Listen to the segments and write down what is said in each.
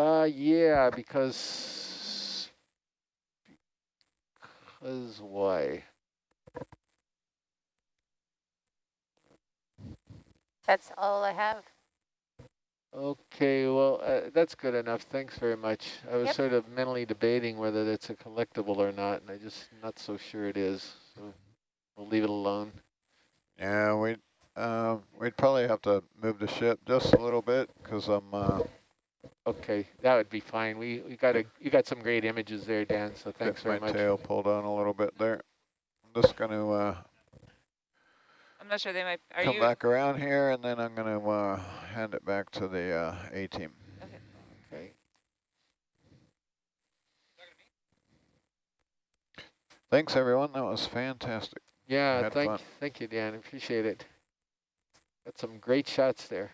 Uh, yeah, because, because why? That's all I have. Okay, well, uh, that's good enough. Thanks very much. I was Yep. sort of mentally debating whether that's a collectible or not, and I just not so sure it is. So we'll leave it alone. Yeah, we'd, uh, we'd probably have to move the ship just a little bit because I'm, uh, Okay, that would be fine. We we got a you got some great images there, Dan. So thanks getting very my much. tail pulled on a little bit there. I'm just going to uh, I'm not sure they might. Are come you? back around here and then I'm going to uh, hand it back to the uh, A-team. Okay. Thanks, everyone. That was fantastic. Yeah, thank fun. thank you, Dan. Appreciate it. Got some great shots there.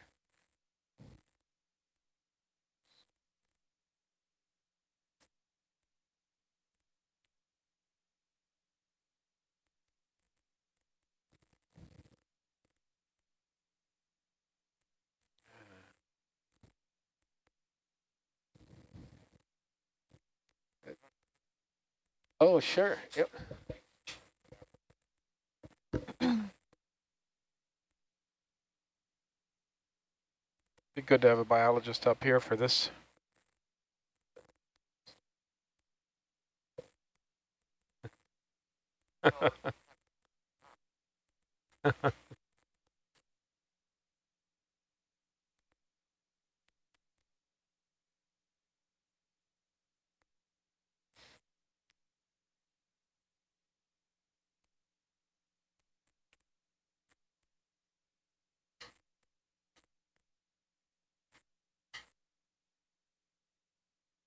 Oh, sure. Yep. Be good to have a biologist up here for this.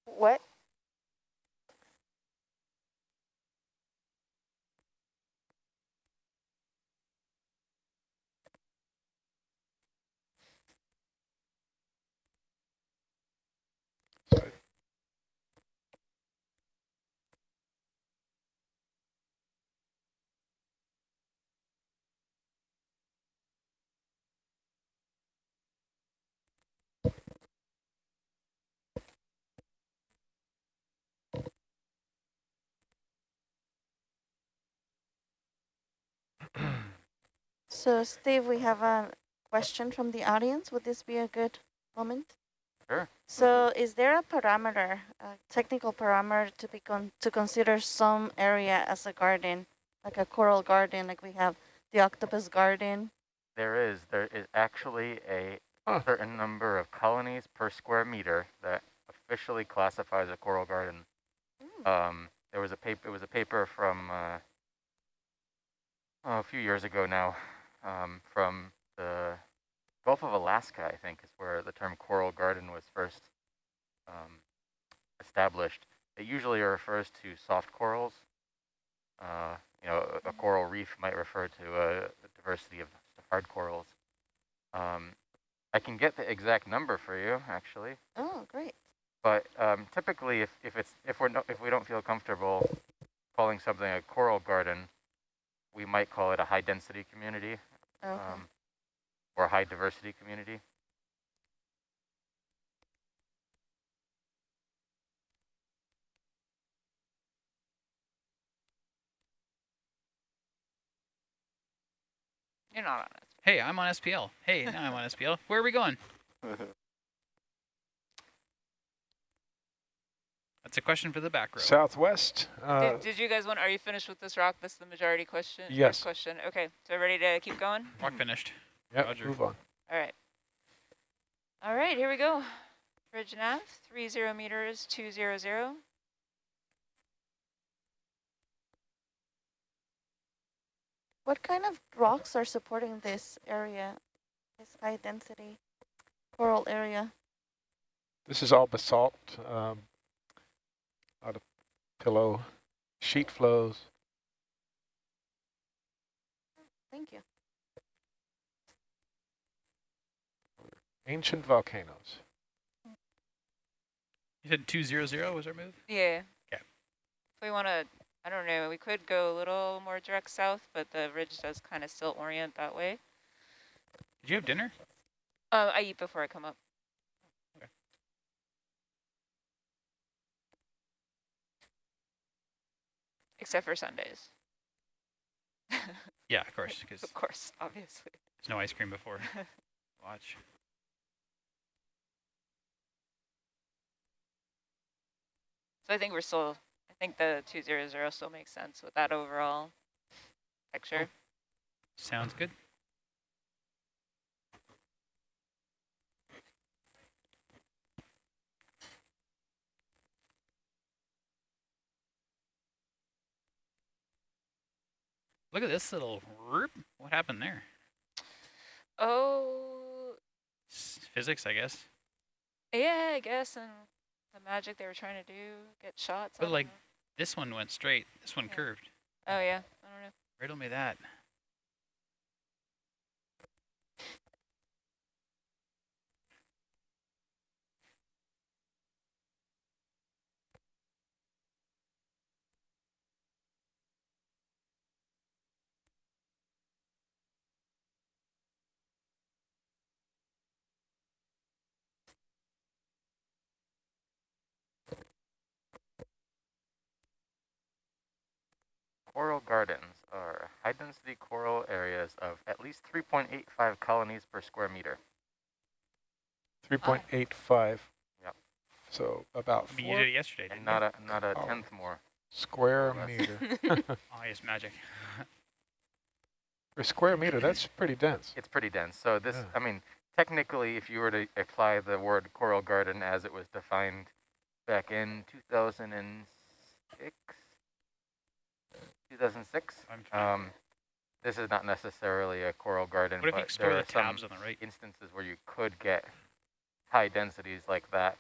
What? So Steve, we have a question from the audience. Would this be a good moment? Sure. So is there a parameter, a technical parameter to be con to consider some area as a garden, like a coral garden, like we have the octopus garden? There is. There is actually a Huh. certain number of colonies per square meter that officially classifies a coral garden. Mm. Um, there was a paper. It was a paper from uh, oh, a few years ago now, um, from the Gulf of Alaska, I think, is where the term coral garden was first um, established. It usually refers to soft corals. Uh, you know, a, a coral reef might refer to a, a diversity of hard corals. Um, I can get the exact number for you, actually. Oh, great. But um, typically, if, if it's if we're no, if we don't feel comfortable calling something a coral garden, we might call it a high density community Okay. um, or a high diversity community. You're not on it. Hey, I'm on SPL. Hey, now I'm on SPL. Where are we going? That's a question for the back row. Southwest. Uh, Did, did you guys want? Are you finished with this rock? That's the majority question. Yes. Question. Okay. So ready to keep going? Rock finished. yep, Roger. move on. All right. All right. Here we go. Bridge nav, three zero meters, two zero zero. What kind of rocks are supporting this area, this high density coral area? This is all basalt, um, out of pillow, sheet flows. Thank you. Ancient volcanoes. You said 200 was our move? Yeah. Okay. If we want to, I don't know, we could go a little more direct south, but the ridge does kind of still orient that way. Did you have dinner? Uh, I eat before I come up. Except for Sundays. Yeah, of course, because of course, obviously. there's no ice cream before. Watch. So I think we're still, I think the 200 still makes sense with that overall picture. Sounds good. Look at this little, whoop. what happened there? Oh, Physics, I guess. yeah, I guess, and the magic they were trying to do, get shots. But like, know. this one went straight, this one Yeah. curved. oh yeah, I don't know. Riddle me that. Coral gardens are high-density coral areas of at least 3.85 colonies per square meter. 3.85. Yep. So about I mean, you did it yesterday, didn't not a not a Oh. tenth more. square less. meter. Oh, yes, magic. Per square meter, that's pretty dense. It's pretty dense. So this, Yeah. I mean, technically, if you were to apply the word coral garden as it was defined back in 2006, 2006, um, this is not necessarily a coral garden, what but there the are some on the right? instances where you could get high densities like that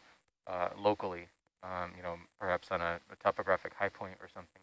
uh, locally, um, you know, perhaps on a, a topographic high point or something.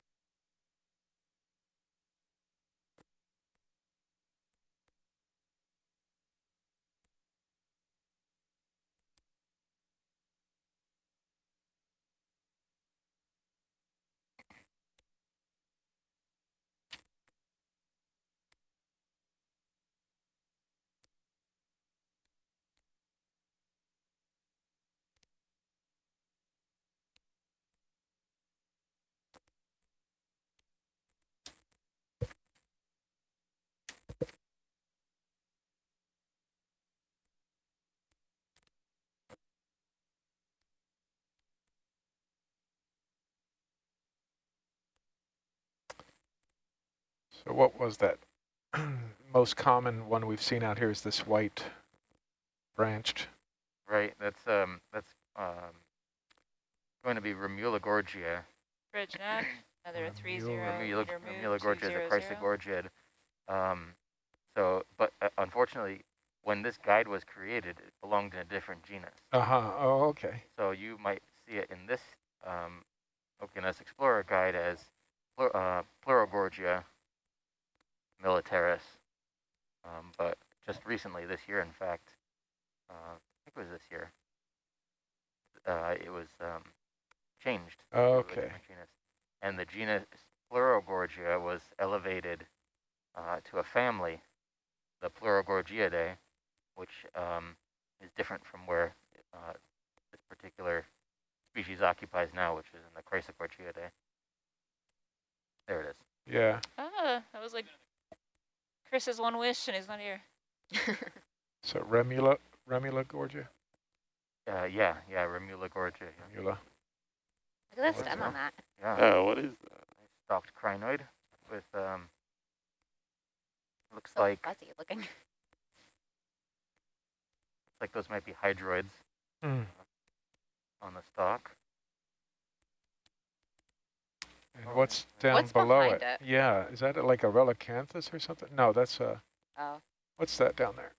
So what was that? Most common one we've seen out here is this white branched. Right. That's um that's um going to be Remula gorgia. Bridge neck, another Remula- three zero Remula, meter Remula move, gorgia is a 200. chrysogorgid. Um, so, but uh, unfortunately, when this guide was created, it belonged in a different genus. Uh-huh, oh, okay. So you might see it in this um, Okeanos Explorer guide as plur uh, Pleurogorgia militaris. Um, but just recently, this year, in fact, uh, I think it was this year, uh, it was um, changed Okay. different genus. And the genus Pleurogorgia was elevated uh, to a family, the Pleurogorgiidae, which um, is different from where uh, this particular species occupies now, which is in the Chrysogorgiidae. There it is. Yeah. Ah, that was like Chris's one wish, and he's not here. So Remula, Remula gorgia? Uh, yeah, yeah, Remula gorgia. Yeah, Remula. Look at that What's stem that? on that. yeah. Oh, what is that? stalked crinoid with um, looks So like fuzzy looking. Looks like those might be hydroids Hmm. on the stalk. And Oh, what's down What's below it? it? Yeah, is that like a relicanthus or something? No, that's uh Oh, what's that down there?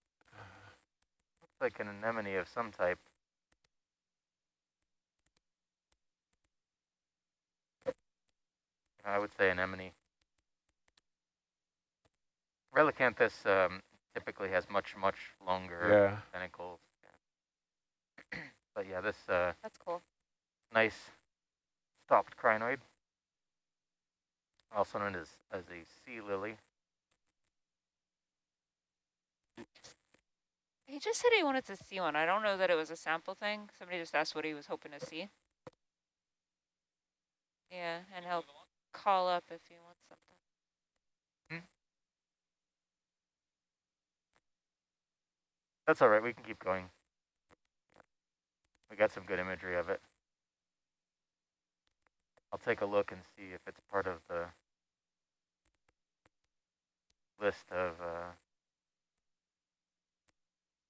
Looks like an anemone of some type. I would say anemone. Relicanthus um, typically has much, much longer Yeah. tentacles. Yeah. but yeah, this uh, that's cool. nice stalked crinoid, also known as, as a sea lily. He just said he wanted to see one. I don't know that it was a sample thing. Somebody just asked what he was hoping to see. Yeah, and he'll call up if you want something. Hmm? That's all right. We can keep going. We got some good imagery of it. I'll take a look and see if it's part of the list of uh,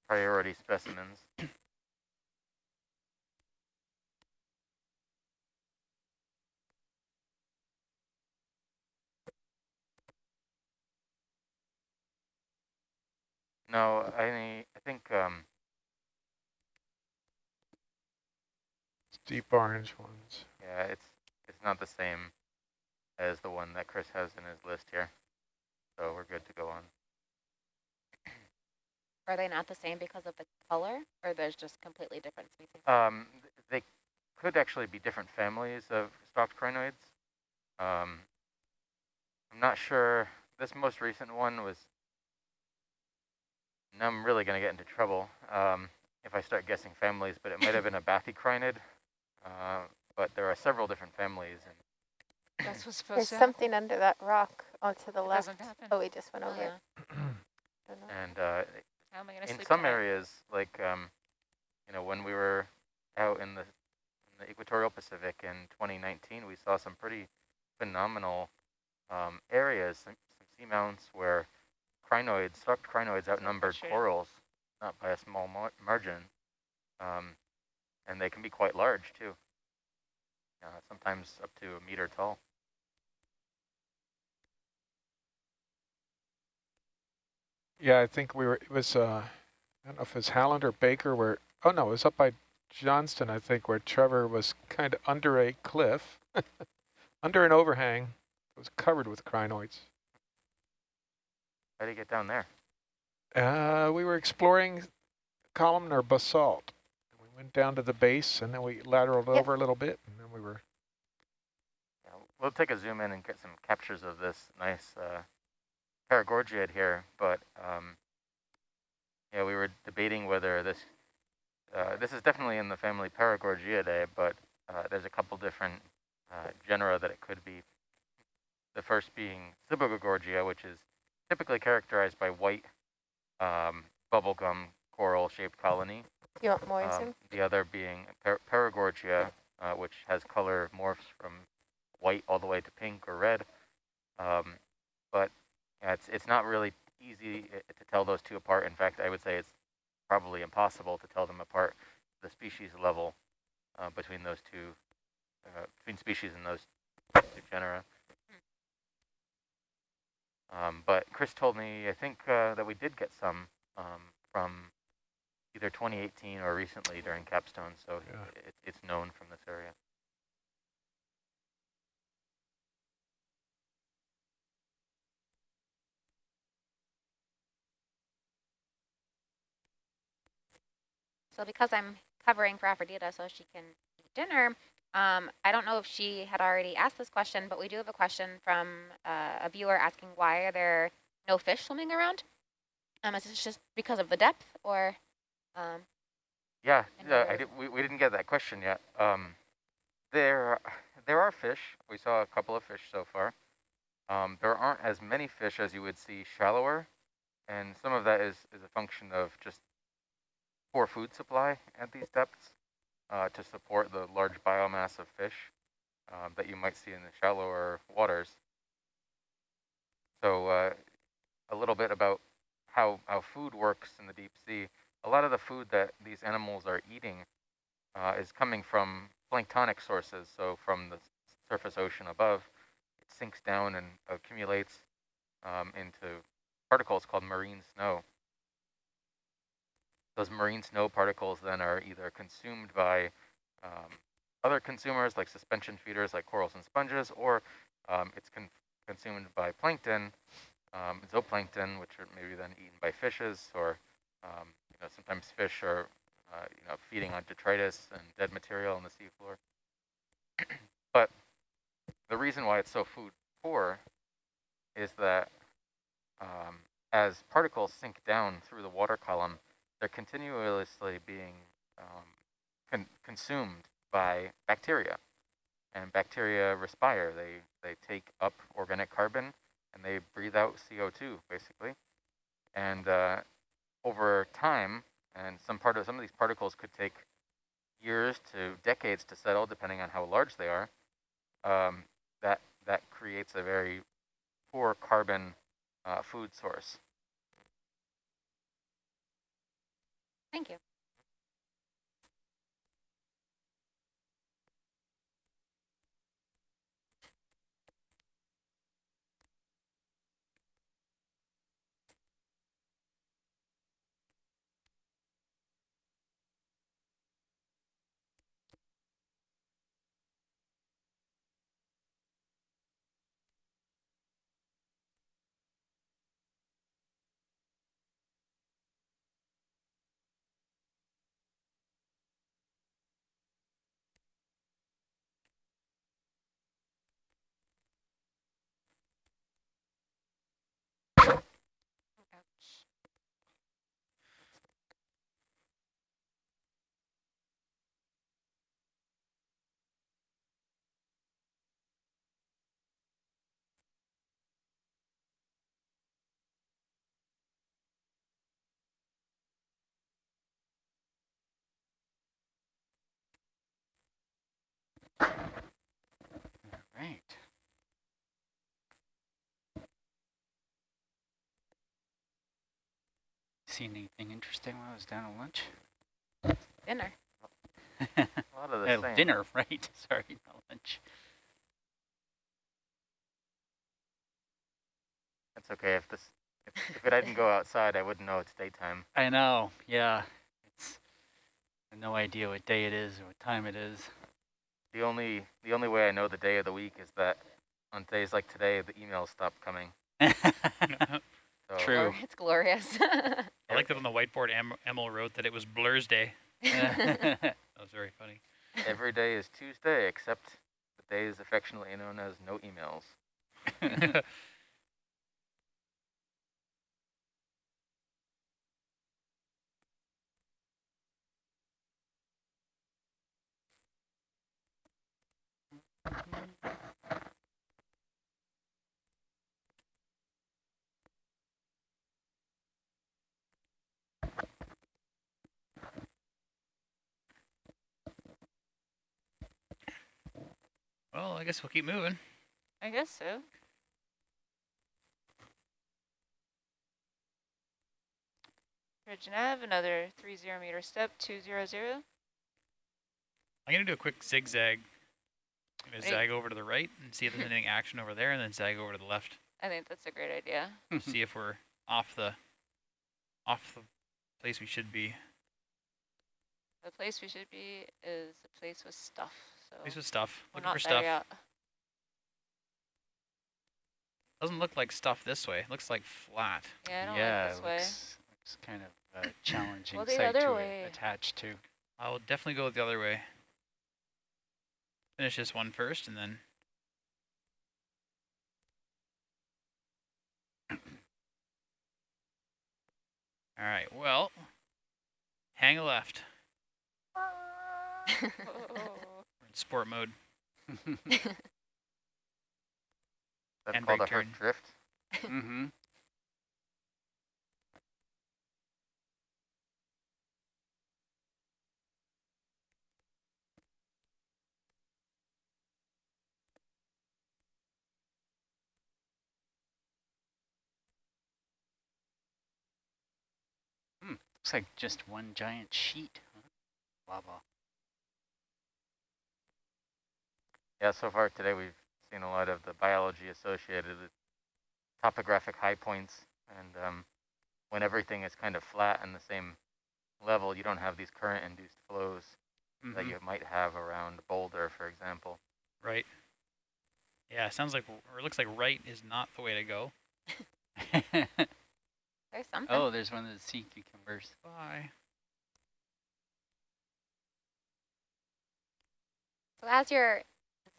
priority specimens. No, I I think um, Deep orange ones. yeah, it's it's not the same as the one that Chris has in his list here, so we're good to go on. Are they not the same because of the color, or there's just completely different species? Um, they could actually be different families of stalked crinoids. Um, I'm not sure. This most recent one was. Now I'm really going to get into trouble um, if I start guessing families, but it might have been a bathycrinid. Uh, but there are several different families, and That's what's supposed There's to happen. something under that rock oh, to the It left. doesn't happen. Oh, we just went Oh, over yeah. Don't and uh, How am I gonna in sleep some tonight? areas, like um, you know, when we were out in the in the equatorial Pacific in 2019, we saw some pretty phenomenal um, areas, some, some seamounts where crinoids, stalked crinoids outnumbered corals, not by a small mar margin, um, and they can be quite large too. Uh, sometimes up to a meter tall. Yeah, I think we were, it was, uh, I don't know if it was Howland or Baker where, oh no, it was up by Johnston, I think, where Trevor was kind of under a cliff, under an overhang. It was covered with crinoids. How do you get down there? Uh, we were exploring columnar basalt. We went down to the base and then we lateraled Yep. over a little bit and then we were, Yeah, we'll take a zoom in and get some captures of this nice uh, Paragorgiid here, but um, yeah, we were debating whether this uh, this is definitely in the family Paragorgiidae, but uh, there's a couple different uh, genera that it could be. The first being Sibogagorgia, which is typically characterized by white um, bubblegum coral-shaped colony. You want more Um, the other being par Paragorgia, uh, which has color morphs from white all the way to pink or red. Um, but yeah, it's it's not really easy uh, to tell those two apart. In fact, I would say it's probably impossible to tell them apart the species level uh, between those two, uh, between species in those two genera. Um, but Chris told me, I think uh, that we did get some um, from either 2018 or recently during capstone, so Yeah. it, it's known from this area. So because I'm covering for Aphrodita so she can eat dinner, um, I don't know if she had already asked this question, but we do have a question from uh, a viewer asking why are there no fish swimming around? Um, is this just because of the depth or? Um, Yeah, I did, we, we didn't get that question yet. Um, there, there are fish. We saw a couple of fish so far. Um, there aren't as many fish as you would see shallower, and some of that is, is a function of just poor food supply at these depths uh, to support the large biomass of fish um, that you might see in the shallower waters. So uh, a little bit about how, how food works in the deep sea a lot of the food that these animals are eating uh, is coming from planktonic sources, so from the surface ocean above. It sinks down and accumulates um, into particles called marine snow. Those marine snow particles then are either consumed by um, other consumers like suspension feeders like corals and sponges, or um, it's con consumed by plankton, um, zooplankton, which are maybe then eaten by fishes, or um, you know, sometimes fish are, uh, you know, feeding on detritus and dead material on the seafloor. but the reason why it's so food poor is that um, as particles sink down through the water column, they're continuously being um, con consumed by bacteria. And bacteria respire. They, they take up organic carbon and they breathe out CO2 basically. And uh, over time, and some part of some of these particles could take years to decades to settle, depending on how large they are. Um, that that creates a very poor carbon uh, food source. Thank you. Ouch. Right. Seen anything interesting while I was down at lunch? Dinner. A lot of the Uh, same. dinner, right? Sorry, not lunch. That's okay. If this if, if it didn't go outside, I wouldn't know it's daytime. I know, yeah. It's I have no idea what day it is or what time it is. The only the only way I know the day of the week is that on days like today, the emails stop coming. So True. Glor- It's glorious. I like that on the whiteboard, em Emil wrote that it was Blur's Day. that was very funny. every day is Tuesday except the day is affectionately known as no emails. well, I guess we'll keep moving. I guess so. Ridge nav, another three zero meter step, two zero zero. I'm going to do a quick zigzag. I'm going to zag over to the right and see if there's anything action over there, and then zag over to the left. I think that's a great idea. see if we're off the off the place we should be. The place we should be is a place with stuff. So Place with stuff. we're Looking not for there stuff. yet. Doesn't look like stuff this way. It looks like flat. Yeah, I don't yeah, like this it way. looks, looks kind of uh, challenging Well, the site other to way. attach to. I will definitely go the other way. Finish this one first, and then All right. Well, hang a left. Sport mode. That's Handbrake called a turn. hard drift. mm-hmm. Hmm, looks like just one giant sheet. Huh? Lava. Yeah, so far today we've seen a lot of the biology associated with topographic high points, and um, when everything is kind of flat and the same level, you don't have these current-induced flows that Mhm. you might have around Boulder, for example. Right. Yeah. Sounds like or it looks like right is not the way to go. There's something. oh, there's one of the sea cucumbers. Bye. So as you're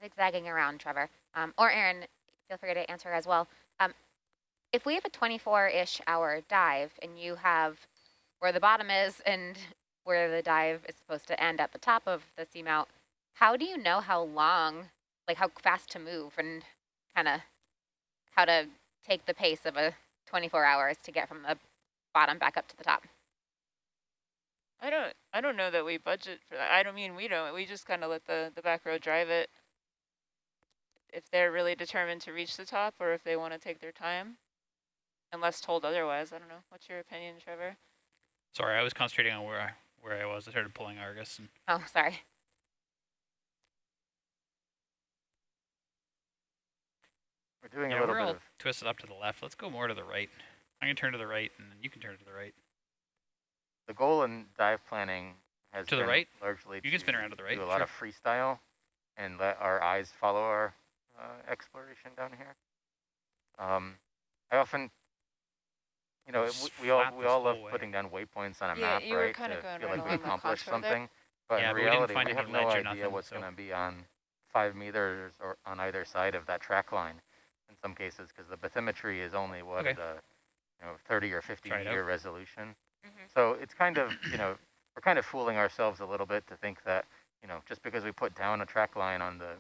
zigzagging around, Trevor, um, or Aaron, feel free to answer as well. Um, if we have a 24-ish hour dive and you have where the bottom is and where the dive is supposed to end at the top of the seamount, how do you know how long, like how fast to move and kind of how to take the pace of a 24 hours to get from the bottom back up to the top. I don't I don't know that we budget for that. I don't mean we don't. We just kind of let the the back row drive it. If they're really determined to reach the top, or if they want to take their time, unless told otherwise. I don't know. What's your opinion, Trevor? Sorry, I was concentrating on where I where I was. I started pulling Argus. And Oh, sorry. We're doing yeah, a little we're bit all of twisted up to the left. Let's go more to the right. I can turn to the right, and then you can turn to the right. the goal in dive planning has To the right? largely You can spin around to the right, do a lot sure. of freestyle and let our eyes follow our exploration down here. Um, I often, you know, Just we all we all love way. putting down waypoints on a Yeah, map, you were right, kinda to going feel right like we along the accomplished contour there. something. But Yeah, in but we didn't reality, find we any have no or idea nothing, what's so- going to be on five meters or on either side of that track line in some cases, because the bathymetry is only what Okay. the you know 30 or 50 Try meter resolution. Mhm. So it's kind of you know we're kind of fooling ourselves a little bit to think that you know just because we put down a track line on the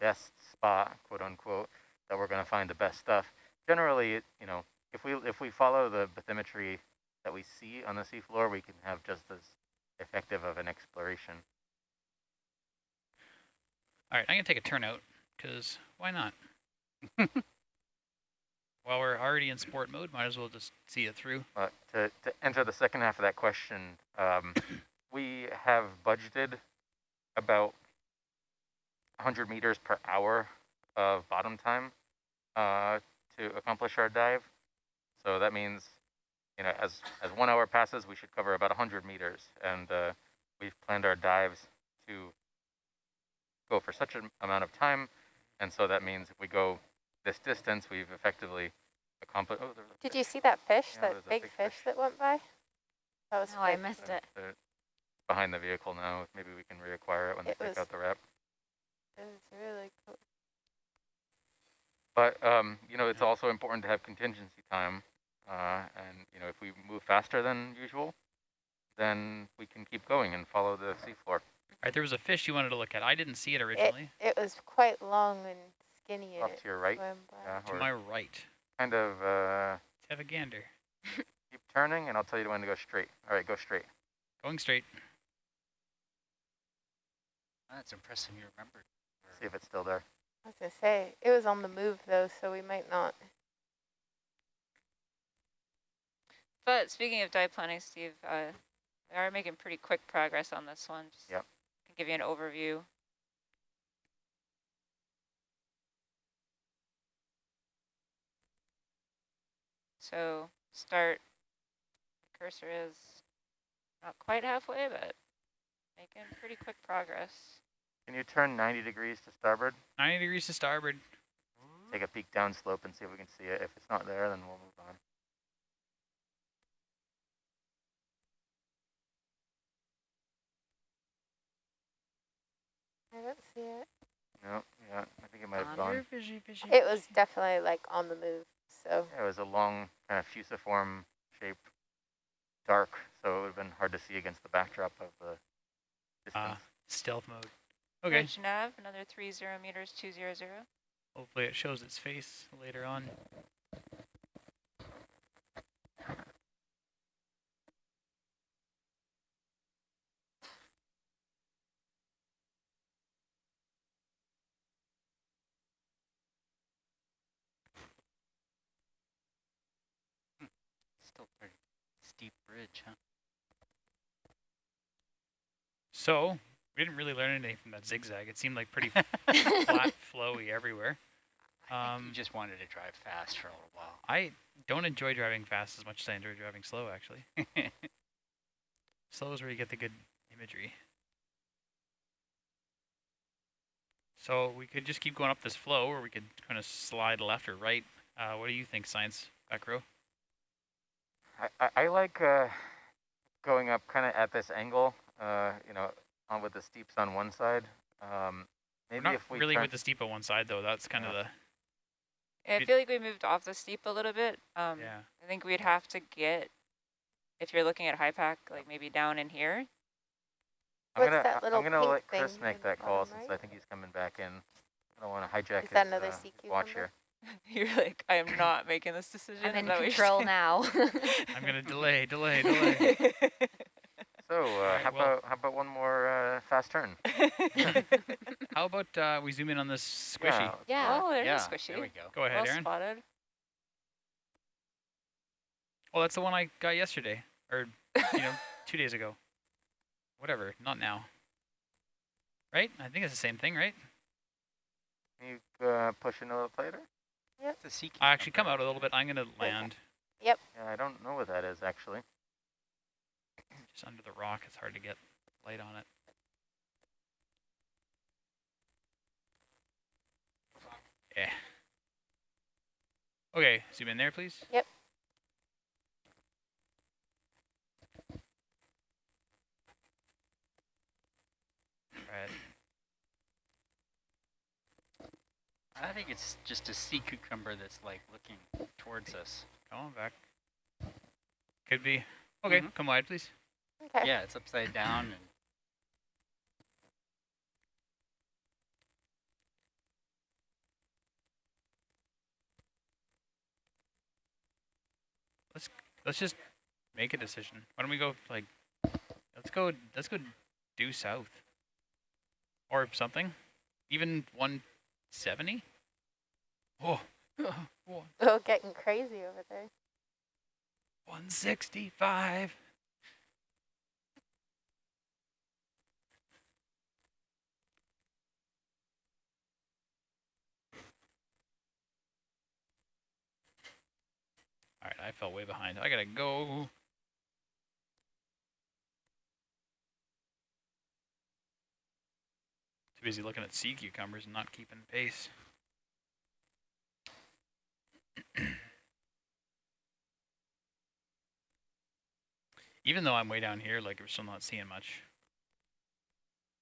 best spot, quote unquote, that we're going to find the best stuff. Generally, you know, if we if we follow the bathymetry that we see on the seafloor, we can have just as effective of an exploration. All right, I'm gonna take a turnout because why not? While we're already in sport mode, might as well just see it through. But to, to enter the second half of that question, um, we have budgeted about 100 meters per hour of bottom time uh, to accomplish our dive. So that means, you know, as, as one hour passes, we should cover about 100 meters. And uh, we've planned our dives to go for such an amount of time. And so that means if we go this distance, we've effectively accomplished. Oh, there's a Did you see that fish, Yeah, that big, big fish, fish. that went by? That was Oh, I missed Uh, it. behind the vehicle now. Maybe we can reacquire it when It they take out the wrap. It was really cool. But um, you know, it's also important to have contingency time. Uh, and you know, if we move faster than usual, then we can keep going and follow the seafloor. All right, there was a fish you wanted to look at. I didn't see it It, originally. it was quite long and skinny and Off to your right, swam by. yeah, to my right. kind of uh, Let's have a gander. keep turning, and I'll tell you when to go straight. All right, go straight. Going straight. That's impressive. You remembered. See if it's still there. I was gonna say, it was on the move though, so we might not. But speaking of dive planning, Steve, uh, we are making pretty quick progress on this one. Just Yep. to give you an overview. So start, cursor is not quite halfway, but making pretty quick progress. Can you turn 90 degrees to starboard? 90 degrees to starboard. Take a peek down slope and see if we can see it. If it's not there, then we'll move on. I don't see it. No, yeah, I think it might have gone. fishy, fishy. It was definitely like on the move, so. Yeah, it was a long kind of fusiform shape, dark, so it would have been hard to see against the backdrop of the distance. Ah, stealth mode. Okay. Ridge nav, another three zero meters, two zero zero. Hopefully it shows its face later on. Still pretty steep ridge, huh? So, we didn't really learn anything from that zigzag. It seemed like pretty flat, flowy everywhere. Um, you just wanted to drive fast for a little while. I don't enjoy driving fast as much as I enjoy driving slow, actually. Slow is where you get the good imagery. So we could just keep going up this flow, or we could kind of slide left or right. Uh, what do you think, science back row? I, I, I like uh, going up kind of at this angle, uh, you know, on with the steeps on one side. Um, We're maybe not if we really with the steep on one side, though. That's kind of the Yeah, I feel like we moved off the steep a little bit. Um, yeah. I think we'd have to get, if you're looking at high pack, like maybe down in here. I'm What's gonna that I- little I'm gonna pink let Chris make that call bottom since? I think he's coming back in. I don't want to hijack Is that his, another uh, sea watch here. You're like, I am not making this decision. I'm in that what you're control now. I'm gonna delay, delay, delay. So, uh, Alright, how well- about how about one more uh, fast turn? How about uh, we zoom in on this squishy? Yeah, yeah. oh, there's yeah, a squishy. there we go. Go ahead, well Aaron. spotted. Oh, that's the one I got yesterday, or you know, two days ago. Whatever, not now. Right? I think it's the same thing, right? Can you uh, push in a little tighter? It's a sea I actually come out a little bit. I'm gonna land Yep. Yeah, I don't know what that is actually. Just under the rock. It's hard to get light on it. Yeah. Okay, zoom in there, please. Yep. Right. I think it's just a sea cucumber that's like looking towards us. Come on back. Could be. Okay, Mhm. come wide, please. Okay. Yeah, it's upside down and Let's let's just make a decision. Why don't we go like, let's go, let's go due south. Or something. Even 170? Oh, Oh, getting crazy over there. 165. All right, I fell way behind. I gotta go. Too busy looking at sea cucumbers and not keeping pace. Even though I'm way down here, like we're still not seeing much.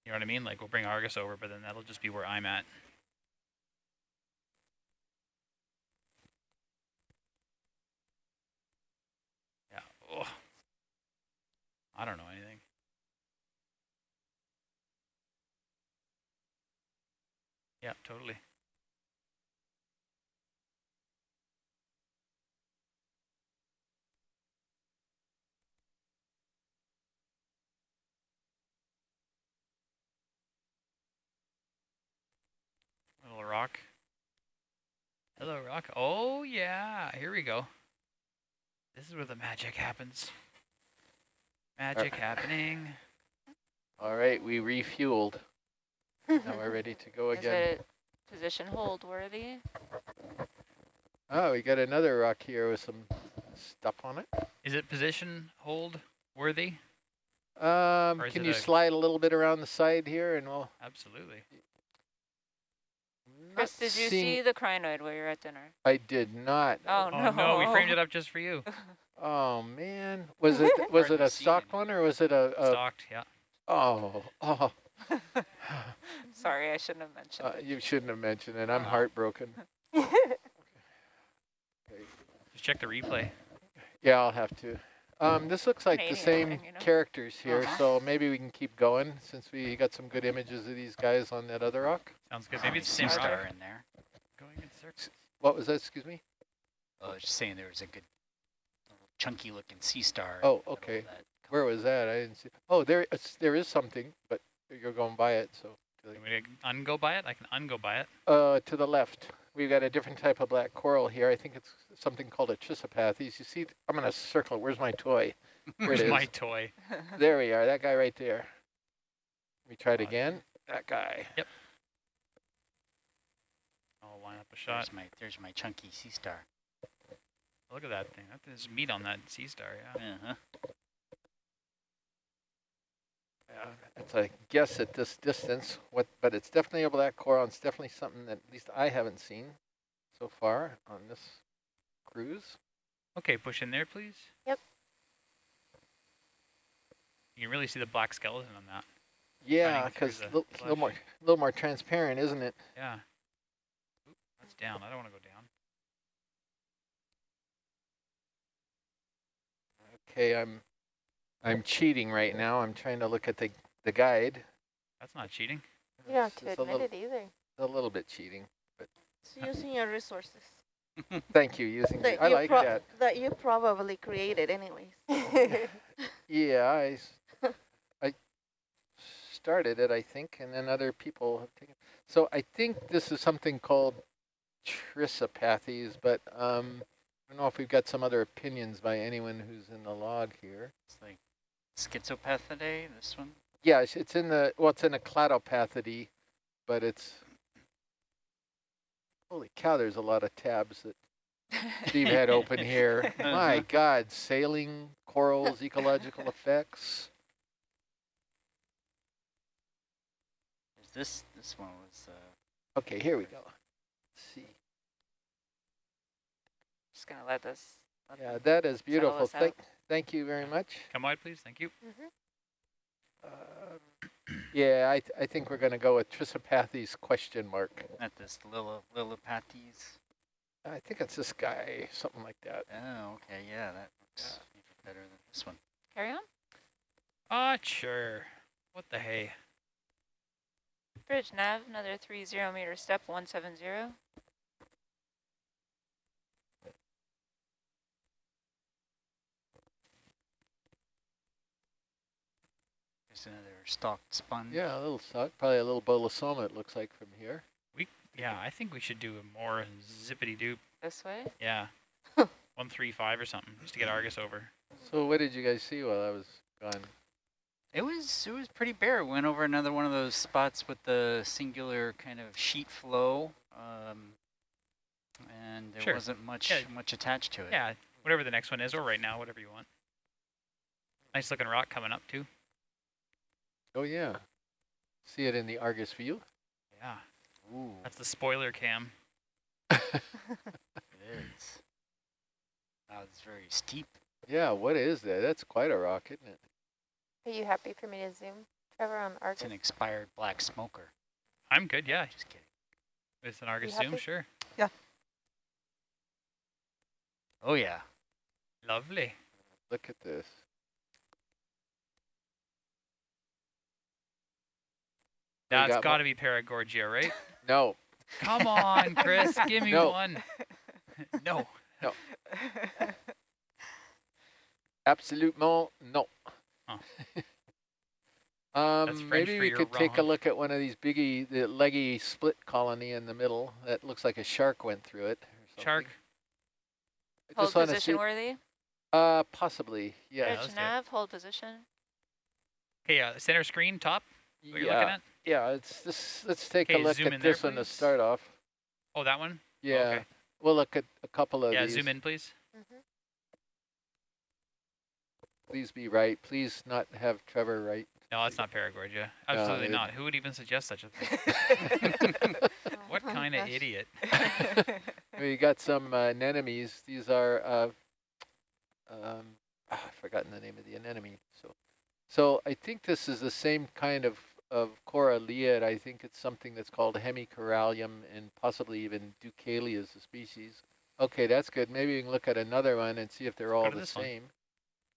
You know what I mean? Like we'll bring Argus over, but then that'll just be where I'm at. Yeah. Oh. I don't know anything. Yeah, totally. Little rock. Hello, rock. Oh, yeah. Here we go. This is where the magic happens. Magic happening. All right, we refueled. Now we're ready to go again. Is it position hold worthy? Oh, we got another rock here with some stuff on it. Is it position hold worthy? Um, can you a- slide a little bit around the side here and we'll... Absolutely. Chris, did you see the crinoid while you were at dinner? I did not. Oh, Oh, no. no, we framed it up just for you. Oh man, was it was it a seen stocked one or was it a, a Stocked, yeah. oh oh? Sorry, I shouldn't have mentioned Uh, it. you shouldn't have mentioned it. I'm Uh-huh. heartbroken. Just check the replay. Yeah, I'll have to. Um, this looks like the same thing, you know? characters here, Uh-huh. so maybe we can keep going since we got some good images of these guys on that other rock. Sounds good. Maybe it's the sea same rock. star in there. Going in circles. What was that? Excuse me. Oh, I was just saying there was a good little chunky looking sea star. Oh, the middle of okay. Where was that? I didn't see. Oh, there it's, there is something, but you're going by it, so. You want me to ungo by it? I can ungo by it. Uh, to the left, we've got a different type of black coral here. I think it's something called a chrysopathes. You see, I'm gonna circle. it. Where's my toy? Where's it is. my toy? There we are. That guy right there. We try it again. That guy. Yep. I'll line up a shot. There's my there's my chunky sea star. Look at that thing. That- There's meat on that sea star, yeah. Uh-huh. Yeah, it's a guess at this distance. What? But it's definitely a black coral. It's definitely something that at least I haven't seen so far on this cruise. Okay, push in there, please. Yep. You can really see the black skeleton on that. Yeah, because a little, flesh. more, little more transparent, isn't it? Yeah. Oop, that's down. I don't want to go down. Okay, I'm, I'm cheating right now. I'm trying to look at the the guide. That's not cheating. You don't have to just a admit little- it either. a little bit cheating. It's using your resources Thank you, using, that the- I you like that. that you probably created anyways. Yeah, I, I started it, I think, and then other people have taken. So I think this is something called Chrysopathes, but um, I don't know if we've got some other opinions by anyone who's in the log here. It's like schizopathidae, this one. Yeah, it's, in the, well, it's in a cladopathidae, but it's, holy cow, there's a lot of tabs that Steve had open here. My God, sailing, corals, ecological effects. There's this, this one was, uh, Okay, here we go. just going to let this. Let yeah, that is beautiful. Thank, thank you very much. Come on, please. Thank you. Mm -hmm. uh, yeah, I, th I think we're going to go with Chrysopathes question mark. At this Lilla, I think it's this guy, something like that. Oh, okay, yeah, that looks yeah. better than this one. Carry on? Ah, uh, sure. What the hey? Bridge nav, another 30 meter step, 170. Stalked sponge. Yeah, a little suck. Probably a little bolosoma, it looks like from here. We yeah, I think we should do a more zippity doop. This way. Yeah. One three five or something, just to get Argus over. So what did you guys see while I was gone? It was it was pretty bare. Went over another one of those spots with the singular kind of sheet flow, um, and there Sure. wasn't much Yeah. much attached to it. Yeah, whatever the next one is, or right now, whatever you want. Nice looking rock coming up too. Oh, yeah. See it in the Argus view? Yeah, Ooh, that's the spoiler cam. it is. Wow, it's very steep. Yeah, what is that? That's quite a rock, isn't it? Are you happy for me to zoom, Trevor, on Argus? It's an expired black smoker. I'm good. Yeah, Just kidding. It's an Argus happy? zoom, sure. Yeah. Oh yeah. Lovely. Look at this. That's got got mo- to be Paragorgia, right? No, Come on, Chris, give me No. one. no. absolutement no. Huh. um, That's French maybe we you're could take a look at one of these biggie, the leggy split colony in the middle. That looks like a shark went through it. or Shark. I Hold just position see- worthy. Uh, possibly, Yeah, yes. Bridge nav, hold position. Okay, uh, center screen, top. What you're yeah, looking at? yeah. It's this. Let's take a look at in there, this one to start off. Oh, that one. Yeah, Okay. we'll look at a couple of Yeah, these. zoom in, please. Mhm. Please be right. Please not have Trevor right. No, that's not Paragorgia. Absolutely it- not. Who would even suggest such a thing? What Oh my kind of idiot? we got some uh, anemones. These are, uh, um, ah, I've forgotten the name of the anemone. So, so I think this is the same kind of of Coralliid. I think it's something that's called Hemicorallium and possibly even Ducalia is the species. Okay, that's good. Maybe we can look at another one and see if they're all the this one. same.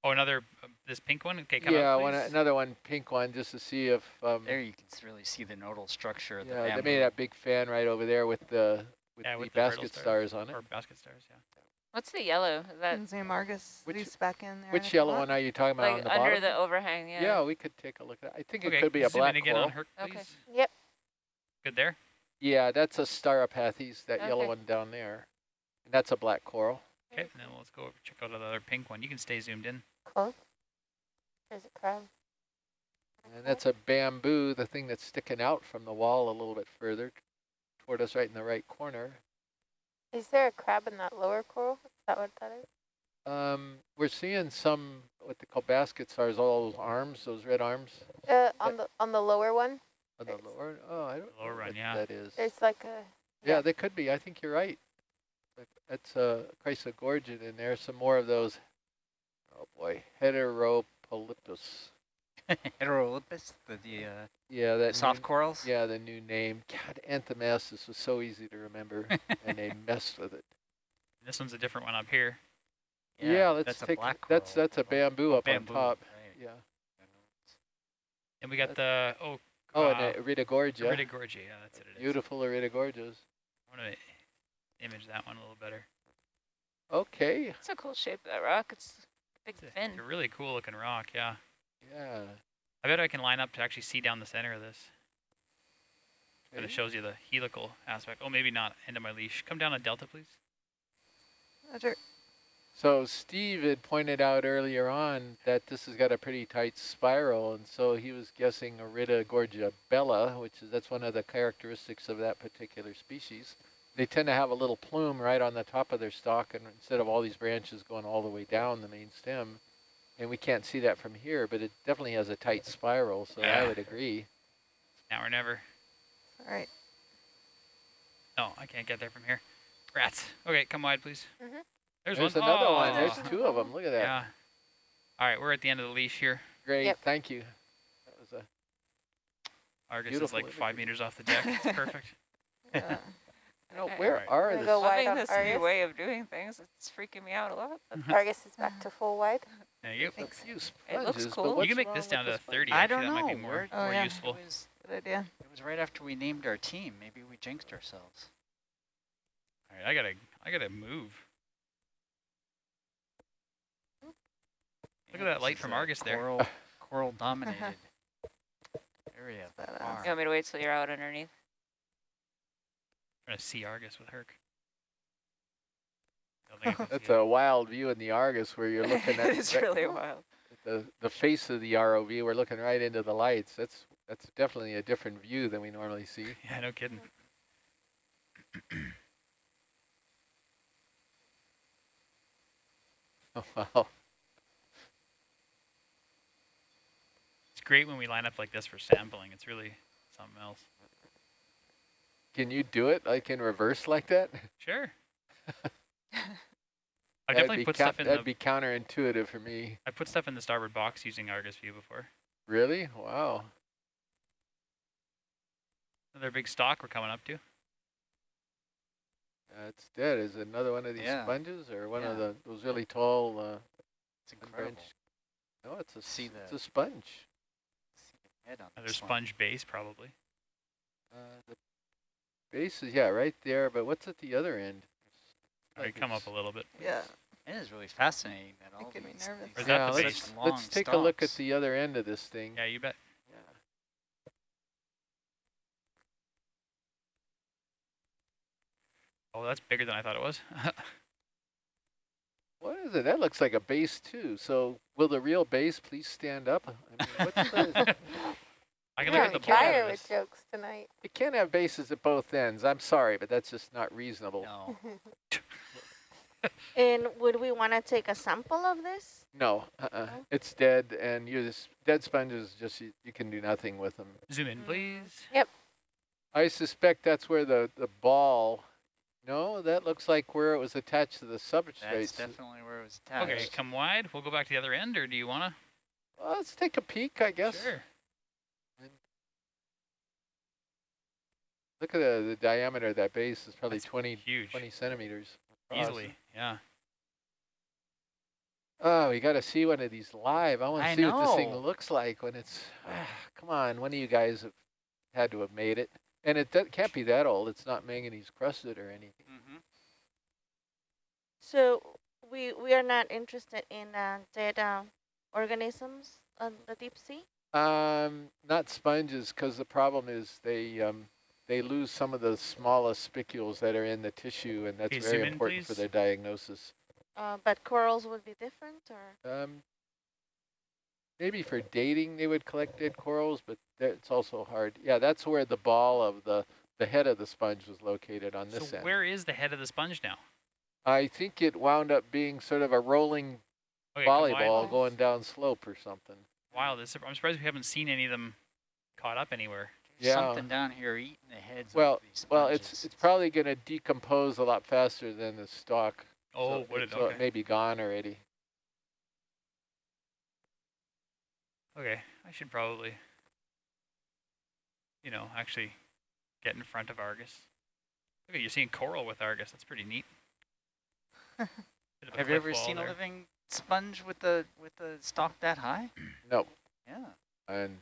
Oh, another uh, this pink one. Okay, come yeah, up, one, another one, pink one, just to see if. Um, There you can really see the nodal structure of the yeah, they made that big fan right over there with the with Yeah, the with the basket stars. stars on it. or basket stars. Yeah. What's the yellow? Is that And zoom Argus Which- Reese back in there. Which yellow one are you talking about on like the under bottom? the overhang? Yeah. Yeah, we could take a look at that. I think Okay, it could be a zoom black in again coral. on her, please. Okay. Yep. Good there. Yeah, that's a Stauropathes, that yellow one down there. And that's a black coral. Okay, and then let's go over check out the other pink one. You can stay zoomed in. Close. There's a crab. And that's a bamboo, the thing that's sticking out from the wall a little bit further toward us right in the right corner. Is there a crab in that lower coral? Is that what that is? Um, we're seeing some, what they call basket stars, all those arms, those red arms Uh, on the on the lower one, on the lower. Oh, I don't Lower know one, what yeah. that is. It's like a Yeah, yeah. they could be. I think you're right. That's a Chrysogorgian in there. Some more of those. Oh boy, Heteropolypus. Heterolipus, the, the uh, Yeah, that soft new, corals. Yeah, the new name. God, Anthomastus was so easy to remember, and they messed with it. This one's a different one up here. Yeah, let's that's a take. black that's coral. that's a bamboo oh, up bamboo, on top. right. Yeah. And we got the oh Oh, uh, and Iridogorgia. Iridogorgia, yeah, that's what it is. Beautiful Iridogorgias. I want to image that one a little better. Okay. It's a cool shape of that rock. It's a big It's a, fin. it's a really cool looking rock, yeah. Yeah. I bet I can line up to actually see down the center of this. And it shows you the helical aspect. Oh, maybe not. End of my leash. Come down a delta, please. Roger. So Steve had pointed out earlier on that this has got a pretty tight spiral, and so he was guessing Iridogorgia bella, which is that's one of the characteristics of that particular species. They tend to have a little plume right on the top of their stalk, and instead of all these branches going all the way down the main stem, and we can't see that from here, but it definitely has a tight spiral, so I would agree. Now or never. All right. No, I can't get there from here. Rats. Okay, come wide, please. Mhm. There's, There's one. another one. Oh, There's two of them. Look at that. Yeah. All right, we're at the end of the leash here. Great. Yep. Thank you. That was a Argus Beautiful is like five imagery. meters off the deck. It's perfect. You know, I- where Alright. are the go wide Loving on this new way of doing things. It's freaking me out a lot. Argus is back to full wide. There you go. a few It looks cool. You can make this down to sponge? 30. I Actually, don't that know. might be more, Oh, more yeah. useful. It was, good idea. it was right after we named our team. Maybe we jinxed ourselves. All right, I gotta, I gotta move. Look at that light from a Argus there. Coral, coral dominated area. Badass. far. You want me to wait till you're out underneath? trying to see Argus with Herc. I don't think I can That's a wild view in the Argus where you're looking at it's really wild. the the face of the ROV. We're looking right into the lights. That's that's definitely a different view than we normally see. Yeah, no kidding. Oh, wow. It's great when we line up like this for sampling. It's really something else. Can you do it like in reverse like that? Sure. I definitely be put stuff in That'd the. be counterintuitive for me. I put stuff in the starboard box using Argus view before. Really? Wow. Another big stock we're coming up to. That's dead. Is it another one of these Yeah. sponges or one of the those really tall uh, It's incredible. unbranched- No, it's a See s- it's a sponge. See the head on Another this one. sponge base probably. Uh, the base is yeah right there, but what's at the other end? All right, Like come up a little bit. Yeah. It is really fascinating that all Making me nervous. is that Yeah, the let's, base? these let's long take a look at the other end of this thing. Yeah, you bet. Oh, that's bigger than I thought it was. What is it? That looks like a base too. So will the real base please stand up? I mean, what's the, I can You're look on at the bottom fire of with this. jokes tonight. it can't have bases at both ends. I'm sorry, but that's just not reasonable. No. And would we want to take a sample of this? No, uh-uh. No? it's dead, and you just dead sponges. Just you, you can do nothing with them. Zoom in, mm. please. Yep. I suspect that's where the the ball. No, that looks like where it was attached to the substrate. That's definitely where it was attached. Okay, come wide. We'll go back to the other end, or do you want to? Well, let's take a peek, I guess. Sure. Look at the, the diameter of that base is probably That's 20, Huge. 20 centimeters. across. Easily, yeah. Oh, we got to see one of these live. I want to I see what this thing looks like when it's. come on, one of you guys have had to have made it, and it that can't be that old. It's not manganese crusted or anything. hmm So we we are not interested in uh, dead uh, organisms on the deep sea. Um, not sponges, because the problem is they um, they lose some of the smallest spicules that are in the tissue, and that's Okay, very zoom in, important for their diagnosis. Uh, but corals would be different, or Um, maybe for dating they would collect dead corals, but that- it's also hard. Yeah, that's where the ball of the the head of the sponge was located on this So end. where is the head of the sponge now? I think it wound up being sort of a rolling Okay, volleyball going down slope or something. Wow, this, I'm surprised we haven't seen any of them caught up anywhere. Yeah. Something down here eating the heads Well, of these Well, it's it's probably going to decompose a lot faster than the stalk. Oh, so would it, it? so uh, Okay. it may be gone already. Okay, I should probably, you know, actually get in front of Argus. Okay, you're seeing coral with Argus. That's pretty neat. Bit of a Have you ever seen there. a living sponge with the with the stalk that high? No, Yeah, and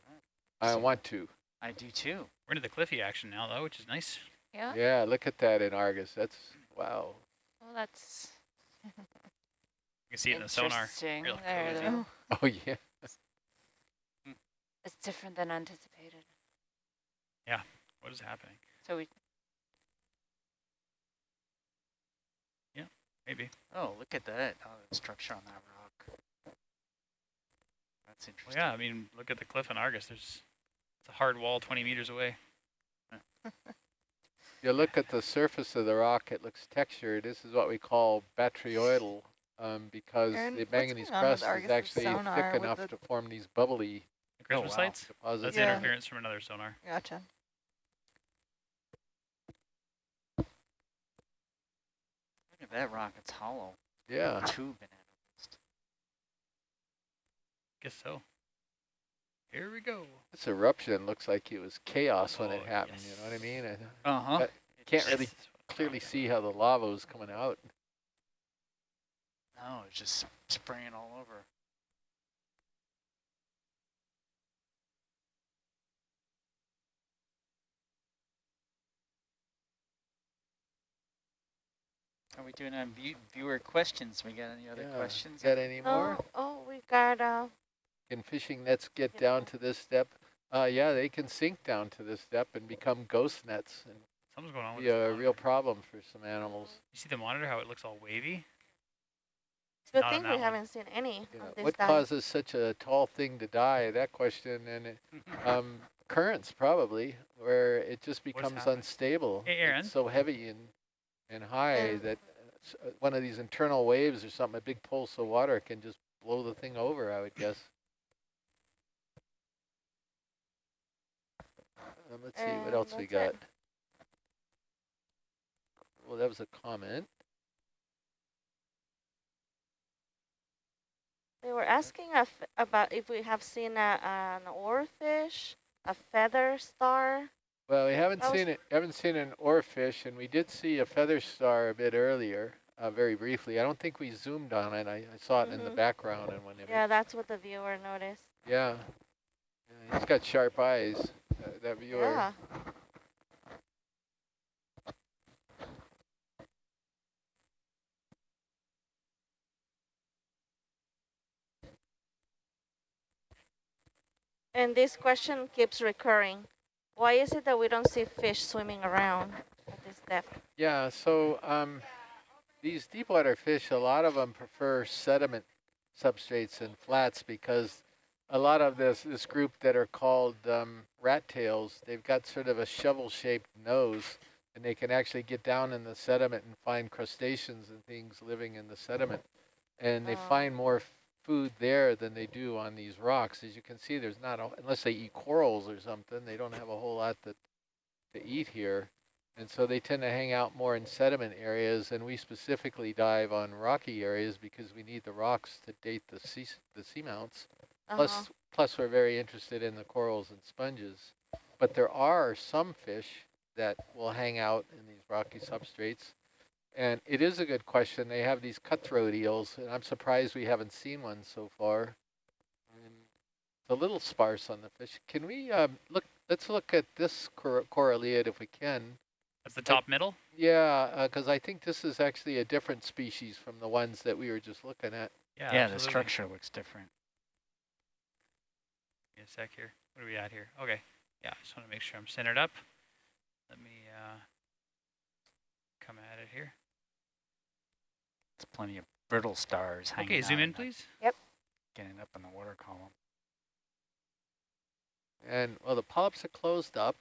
I So- want to. I do too. We're into the cliffy action now, though, which is nice. Yeah. Yeah, look at that in Argus. That's, wow. Well, that's You can see it in the sonar. interesting. Real There, cozy. though. Oh, yeah. It's different than anticipated. Yeah, what is happening? So we Yeah, Maybe. Oh, look at that. Oh, the structure on that rock. That's Well, interesting. yeah, I mean, look at the cliff in Argus. There's it's a hard wall 20 meters away. You look at the surface of the rock, it looks textured. This is what we call botryoidal um, because Aaron, the manganese going on with crust is actually thick enough to form these bubbly The Christmas wow. lights? deposits. That's Yeah. interference from another sonar. Gotcha. Look at that rock. It's hollow. Yeah. Tube in it. Guess so. Here we go. This eruption looks like it was chaos when it Oh, happened, you know what I mean? I Uh-huh. But can't really This is what I'm clearly see how the lava was coming out. No, it's just spraying all over. Are we doing on view viewer questions? We got any other Yeah. questions? Got any more? Oh, oh, we got uh, Can fishing nets get down to this depth? Uh, yeah, they can sink down to this depth and become ghost nets and Something's going on with be the a real problem for some animals. You see the monitor, how it looks all wavy? it's a good thing we one. haven't seen any Yeah, of this What dive. causes such a tall thing to die? That question, and it, um, currents probably, where it just becomes unstable. Hey, Aaron. It's so heavy and and high that uh, uh, one of these internal waves or something, a big pulse of water can just blow the thing over. I would guess. Um, let's see what else we got. it. Well, that was a comment. They were asking about if we have seen a, an oarfish, a feather star. Well, we haven't That seen it. Haven't seen an oarfish, and we did see a feather star a bit earlier, uh, very briefly. I don't think we zoomed on it. I, I saw it in the Mhm. background and whenever. Yeah, that's what the viewer noticed. Yeah. Yeah, He's got sharp eyes. Uh, that viewer. Yeah. And this question keeps recurring. Why is it that we don't see fish swimming around at this depth? Yeah. So um, these deep water fish, a lot of them prefer sediment substrates and flats because a lot of this this group that are called um, rat tails, they've got sort of a shovel-shaped nose, and they can actually get down in the sediment and find crustaceans and things living in the sediment, and they Oh. find more food there than they do on these rocks. As you can see, there's not a, unless they eat corals or something, they don't have a whole lot that to eat here. And so they tend to hang out more in sediment areas, and we specifically dive on rocky areas because we need the rocks to date the sea the seamounts. Plus, Uh-huh. plus we're very interested in the corals and sponges. But there are some fish that will hang out in these rocky substrates. And it is a good question. They have these cutthroat eels, and I'm surprised we haven't seen one so far. And it's a little sparse on the fish. Can we um, look? Let's look at this cor coralliid if we can. That's the top middle? Yeah, because I think this is actually a different species from the ones that we were just looking at. Yeah, Yeah, the structure looks different. Give me a sec here. What are we at here? Okay. Yeah, I just want to make sure I'm centered up. Let me uh, come at it here. It's plenty of brittle stars hanging Okay, zoom in, please. Yep. Getting up in the water column. And, well, the polyps are closed up.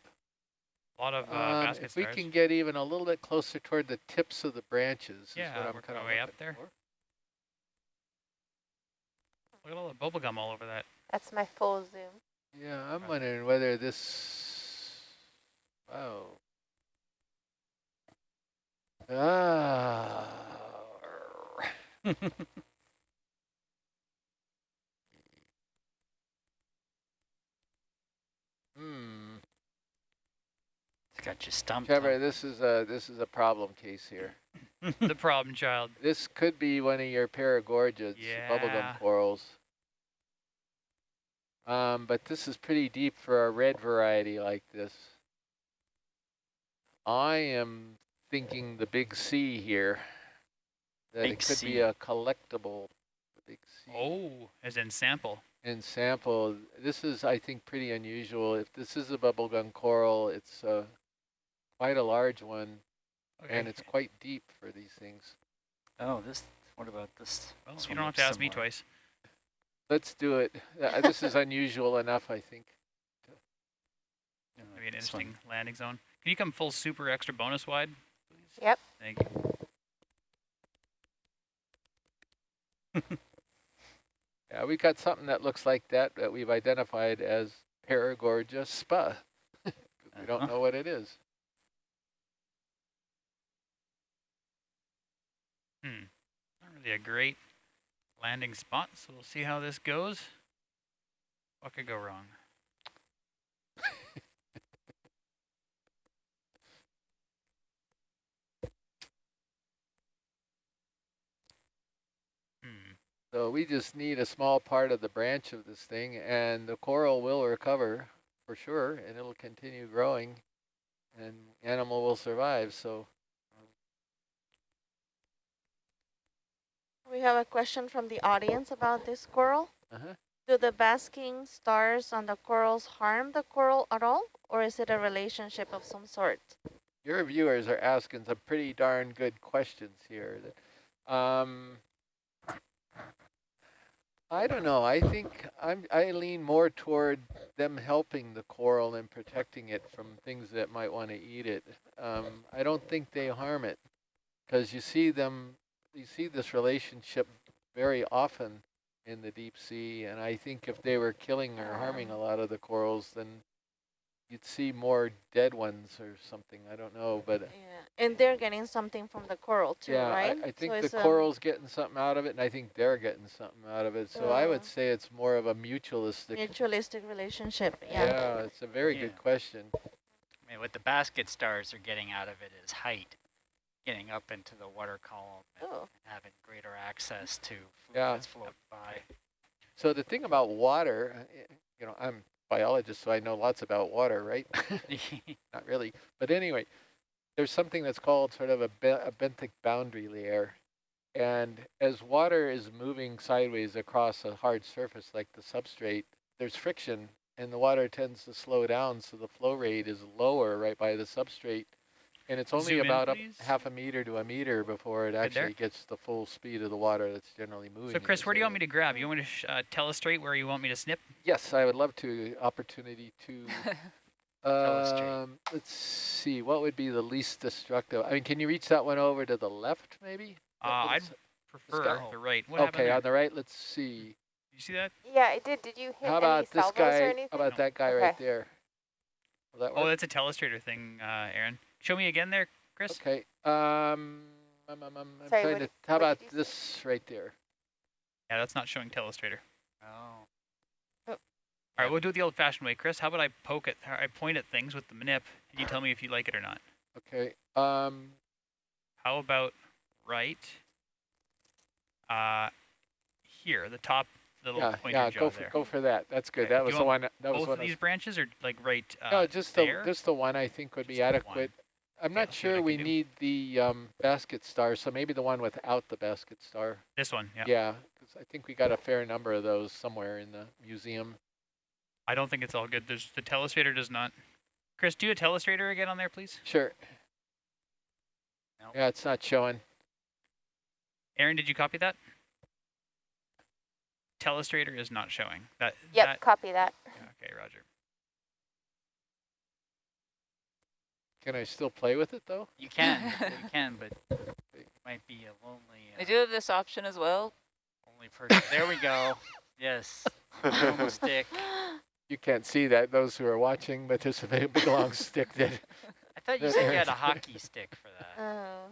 A lot of uh, Um, basket if we can get even a little bit closer toward the tips of the branches is Yeah, what I'm kind of way up there. for. Look at all the bubble gum all over that. That's my full zoom. Yeah, I'm Okay. wondering whether this, wow. Ah. Hmm. It's got you stumped. Trevor, this is a this is a problem case here. the problem child. This could be one of your paragorgids, Yeah. bubblegum corals. Um, but this is pretty deep for a red variety like this. I am thinking the big C here. That Big it could C. be a collectible. Big C. Oh, as in sample. And sample. This is, I think, pretty unusual. If this is a bubblegum coral, it's uh, quite a large one, Okay. and it's quite deep for these things. Oh, this. What about this? well, this you don't have looks to ask me twice. Let's do it. Uh, this is unusual enough, I think. Yeah, Maybe an this one. interesting landing zone. Can you come full super extra bonus wide? Please? Yep. Thank you. Yeah, we've got something that looks like that that we've identified as Paragorgia spa. 'cause we don't Uh-huh. know what it is. Hmm. Not really a great landing spot, so we'll see how this goes. What could go wrong? Hmm. So we just need a small part of the branch of this thing, and the coral will recover for sure, and it'll continue growing, and animal will survive. So We have a question from the audience about this coral. uh-huh. Do the basking stars on the corals harm the coral at all, or is it a relationship of some sort? your viewers are asking some pretty darn good questions here. Um, I don't know. I think I'm, I lean more toward them helping the coral and protecting it from things that might want to eat it. Um, I don't think they harm it because you see them, you see this relationship very often in the deep sea. And I think if they were killing or harming a lot of the corals, then you'd see more dead ones or something. I don't know, but Yeah, and they're getting something from the coral too, yeah, right? I, I think So the coral's getting something out of it, and I think they're getting something out of it. So I would say it's more of a mutualistic. mutualistic relationship. yeah. Yeah. it's a very good question. I mean, what the basket stars are getting out of it is height, getting up into the water column and Oh, having greater access to food Yeah. that's floating by. So the thing about water, uh, you know, I'm a biologist, so I know lots about water, right? Not really, but anyway, there's something that's called sort of a, be a benthic boundary layer. And as water is moving sideways across a hard surface like the substrate, there's friction and the water tends to slow down so the flow rate is lower right by the substrate. And it's only Zoom in, about a half a meter to a meter before it actually gets the full speed of the water that's generally moving. So Chris, this where do you want me to grab? You want me to sh uh, telestrate where you want me to snip? Yes, I would love to opportunity to um, let's see, what would be the least destructive? I mean, can you reach that one over to the left, maybe? Uh, I'd prefer go. the right. What okay, there? on the right, let's see. you see that? Yeah, I did. Did you hit How any about this guy? or anything? How about No. that guy right there? Will that Oh, that's a telestrator thing, uh, Aaron. Show me again there, Chris. Okay. Um, um, um, um, I'm Sorry, trying to. How about did you say? this right there? Yeah, that's not showing telestrator. Oh. All right, we'll do it the old-fashioned way, Chris. How about I poke at, or I point at things with the manip, and you tell me if you like it or not. Okay. Um, How about right uh, here, the top little yeah, pointer yeah. jaw Go for there? go for that. That's good. Okay, That do was the one. That was Both one. of I was- these branches are like right uh, no, just there? the just the one I think would be adequate. one. Adequate. I'm not I'll see what I sure we do. need the um, basket star, so maybe the one without the basket star. This one, yeah. Yeah, 'cause I think we got a fair number of those somewhere in the museum. I don't think it's all good. There's the telestrator does not. Chris, do a telestrator again on there, please. Sure. Nope. Yeah, it's not showing. Aaron, did you copy that? Telestrator is not showing. That. Yep, That, copy that. yeah, okay, Roger. Can I still play with it though? You can, you can, but it might be a lonely, We uh, do have this option as well. Only person. There we go. Yes. Normal stick. You can't see that, those who are watching, but there's a big big long stick that I thought you said you had a hockey stick for that. Oh.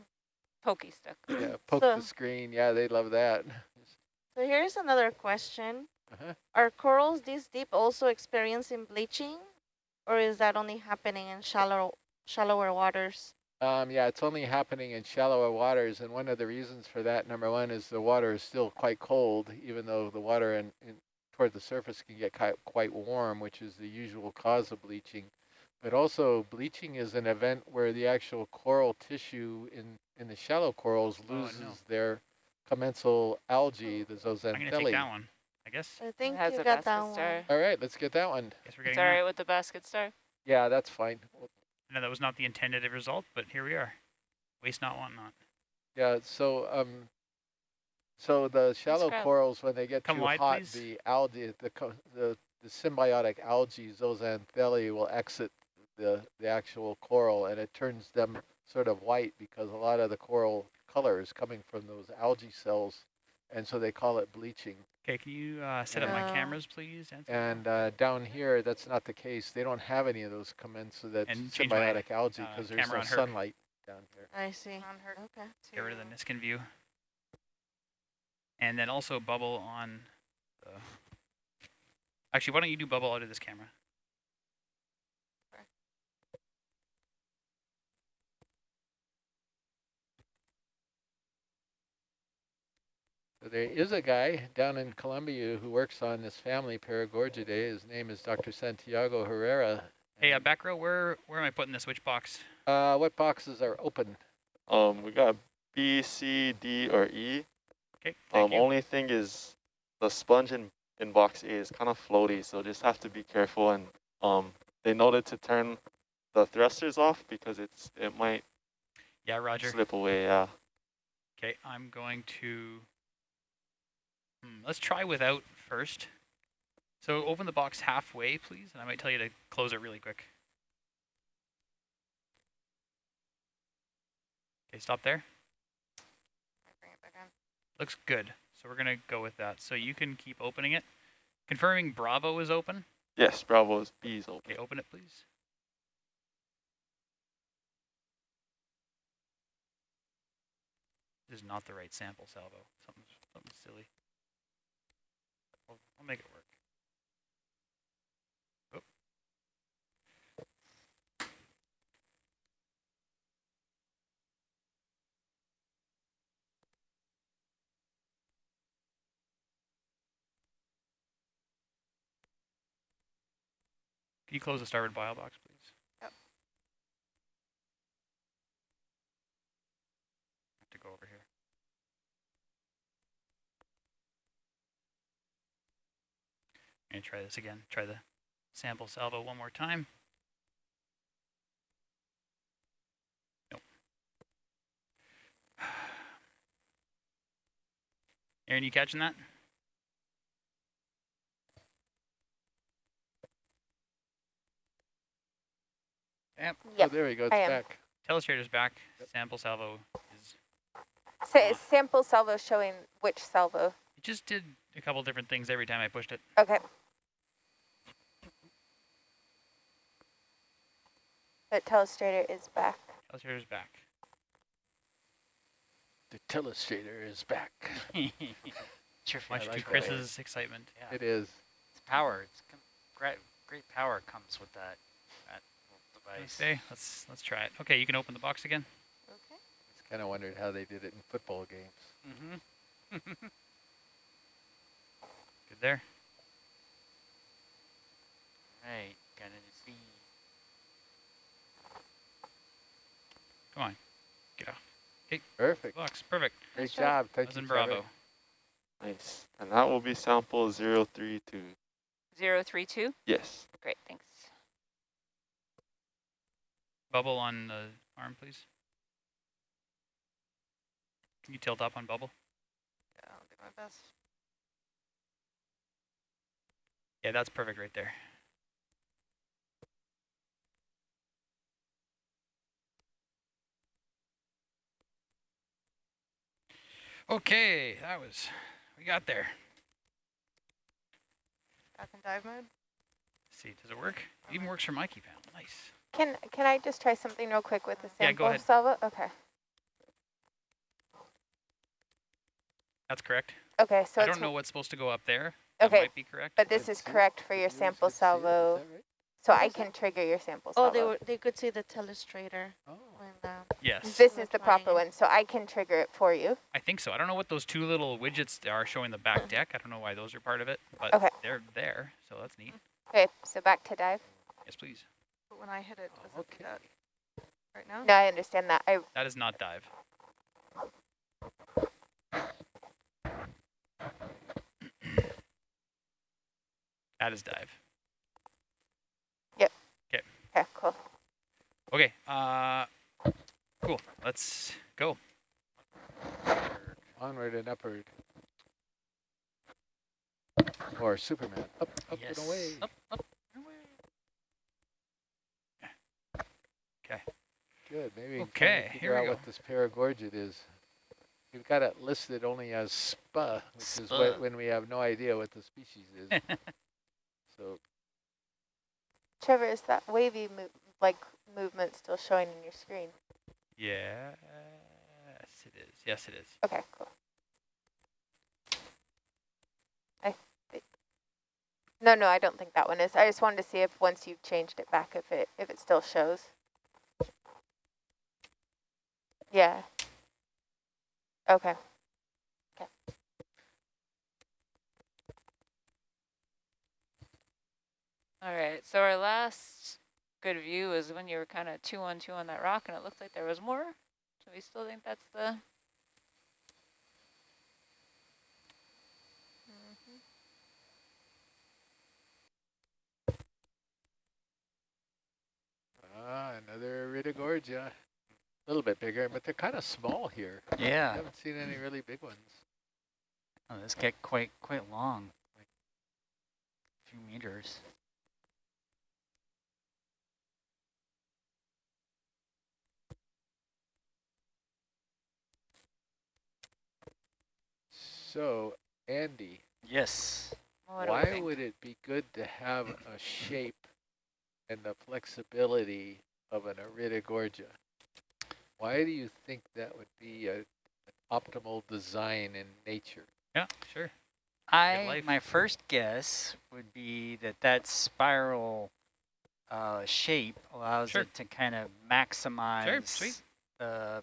Pokey stick. yeah, poke So- the screen. Yeah, they love that. So here's another question. Uh-huh. Are corals this deep also experiencing bleaching? Or is that only happening in shallow, shallower waters? Um, yeah, it's only happening in shallower waters, and one of the reasons for that, number one, is the water is still quite cold, even though the water in, in toward the surface can get quite warm, which is the usual cause of bleaching. But also bleaching is an event where the actual coral tissue in, in the shallow corals Oh, no. loses their commensal algae, the zooxanthellae. I'm gonna take that one. I guess. I think has you a got basket that star. one. All right, let's get that one. Guess we're getting all that. right with the basket star. Yeah, that's fine. I know that was not the intended result, but here we are. Waste not, want not. Yeah, so um, so the shallow corals when they get Come too wide, hot, please. the algae, the, the the symbiotic algae, zooxanthellae, will exit the the actual coral, and it turns them sort of white because a lot of the coral color is coming from those algae cells, and so they call it bleaching. Okay, can you uh, set up my cameras, please? Anthony? And uh, down here, that's not the case. They don't have any of those commensal that And change my, symbiotic algae uh, because there's no sunlight down here. I see. On her Okay. Get rid of the to- Niskin view. And then also bubble on the... Actually, why don't you do bubble out of this camera? There is a guy down in Colombia who works on this family, Paragorgidae. His name is Dr. Santiago Herrera. Hey, uh, back row, where where am I putting this? Which box? uh, what boxes are open? Um, we got B, C, D, or E. Okay, thank Um, you. only thing is the sponge in, in box A is kind of floaty, so just have to be careful. And um, they noted to turn the thrusters off because it's it might Yeah, Roger. slip away. Yeah. Okay, I'm going to... Hmm, let's try without first. So open the box halfway, please, and I might tell you to close it really quick. Okay, stop there. Bring it back on. Looks good. So we're going to go with that. So you can keep opening it. Confirming Bravo is open. Yes, Bravo's B is open. Okay, open it, please. This is not the right sample salvo. Something, something silly. I'll, make it work. Oh. Can you close the starboard bile box, please? Yep. have to go over here. I'm gonna try this again. Try the sample salvo one more time. Nope. Aaron, you catching that? Yep. Oh, there we go. It's I am. back. Telestrator's back. Sample salvo is. Sa Uh, sample salvo showing which salvo. It just did a couple different things every time I pushed it. Okay. But telestrator is back. Telestrator's back. The telestrator is back. It's your I Much like to that. Chris's excitement. Yeah, It is. it's power. It's great. Great power comes with that that device. Okay, let's let's try it. Okay, you can open the box again. Okay. I just kind of wondered how they did it in football games. Mm-hmm. Good there. right. Gonna see. Come on. Get off. Perfect. Box. Perfect. Great Nice job. job. Thank was you. Bravo. Nice. And that will be sample 032. Zero three two. Yes. Great, thanks. Bubble on the arm, please. Can you tilt up on bubble? Yeah, I'll do my best. Yeah, that's perfect right there. Okay, that was, we got there. Back in dive mode. Let's see, does it work? It even works for my key panel. Nice. Can can I just try something real quick with the Yeah, sample go ahead. salvo? Okay. That's correct. Okay, so I it's don't know what's supposed to go up there. That okay, might be correct. but this is correct for your sample could see it, is salvo right? so I can trigger your sample oh, salvo. Oh, they were they could see the telestrator Oh. When the Yes, This is the proper one, so I can trigger it for you. I think so. I don't know what those two little widgets are showing the back deck. I don't know why those are part of it, but Okay. they're there, so that's neat. Okay, so back to dive. Yes, please. but when I hit it, does it do Okay. that right now? No, I understand that. I That is not dive. that is dive. Yep. Okay, cool. Okay, uh, cool. Let's go. Onward and upward. Or Superman. Up, up yes. and away. Up, up, and away. Okay. Good. Maybe we can Okay, finally here figure we out go. what this paragorgid is. We've got it listed only as SPA, which is what, when we have no idea what the species is. so Trevor, is that wavy mo like movement still showing in your screen? Yes, it is. Yes, it is. Okay, cool. I think. No, no, I don't think that one is. I just wanted to see if once you've changed it back, if it if it still shows. Yeah. Okay. Okay. All right, so our last good view is when you were kind of two on two on that rock, and it looked like there was more. So we still think that's the. Mhm. ah, another Iridogorgia. A little bit bigger, but they're kind of small here. Yeah. I Yeah. haven't seen any really big ones. Oh, this get quite quite long, like a few meters. So, Andy, Yes. What why would it be good to have a shape and the flexibility of an Iridogorgia? Why do you think that would be a, an optimal design in nature? Yeah, sure. I my first guess would be that that spiral uh, shape allows Sure. it to kind of maximize sweet. uh,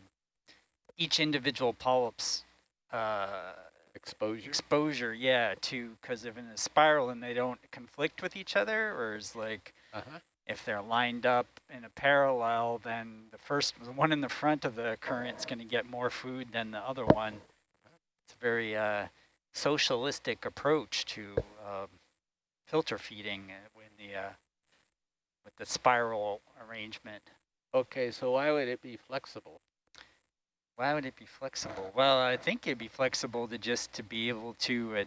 each individual polyp's uh, Exposure? exposure. Yeah, to because if in a spiral and they don't conflict with each other, or is like Uh-huh. if they're lined up in a parallel, then the first the one in the front of the current's going to get more food than the other one. It's a very uh, socialistic approach to um, filter feeding uh, when the uh, with the spiral arrangement. Okay, so why would it be flexible? Why would it be flexible? Well, I think it'd be flexible to just to be able to uh,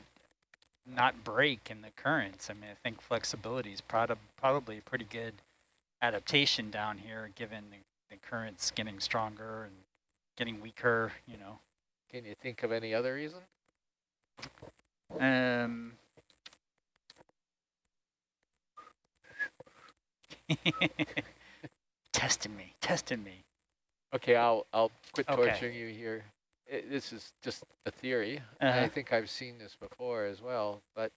not break in the currents. I mean, I think flexibility is prob probably a pretty good adaptation down here, given the, the currents getting stronger and getting weaker, you know. Can you think of any other reason? Um, testing me, testing me. Okay, I'll I'll quit Okay. torturing you here. I this is just a theory. Uh-huh. I think I've seen this before as well. But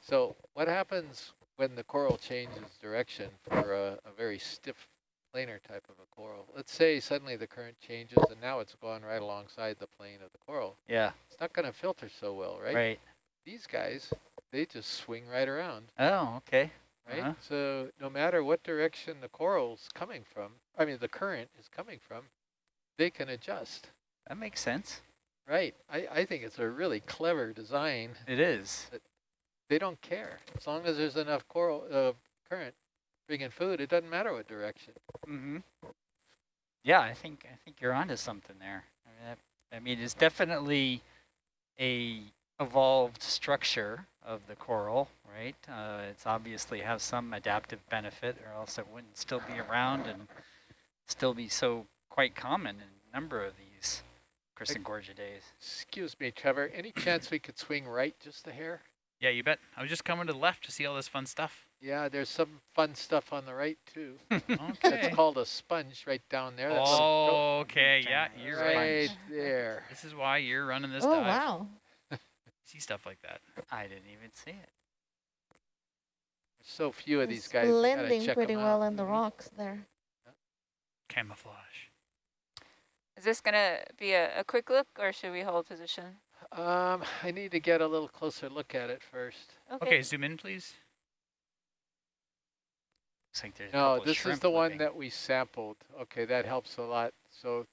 so what happens when the coral changes direction for a, a very stiff planar type of a coral? Let's say suddenly the current changes and now it's gone right alongside the plane of the coral. Yeah, It's not going to filter so well, right? right. These guys, they just swing right around. Oh, okay. right? Uh-huh. So no matter what direction the coral's coming from, I mean the current is coming from, they can adjust. That makes sense. Right. I, I think it's a really clever design. It is. They don't care. As long as there's enough coral uh, current bringing food, it doesn't matter what direction. Mm-hmm. Yeah, I think I think you're onto something there. I mean, that, I mean, it's definitely a evolved structure of the coral, right? Uh, it's obviously has some adaptive benefit, or else it wouldn't still be around and still be so quite common in a number of these Chrysogorgiidae. Excuse me, Trevor. Any chance we could swing right just a hair? Yeah, you bet. I was just coming to the left to see all this fun stuff. Yeah, there's some fun stuff on the right too. Okay. It's called a sponge right down there. That little Oh, okay. Yeah, you're right right. there. This is why you're running this Oh dive. wow! See stuff like that. I didn't even see it. so few of It's these guys. you gotta blending check pretty 'em well in the Mhm. rocks there. Camouflage. Is this gonna be a, a quick look or should we hold position? Um, I need to get a little closer look at it first. Okay, zoom in, please. Looks like there's No, this is shrimp the one that we sampled. Okay, that helps a lot. So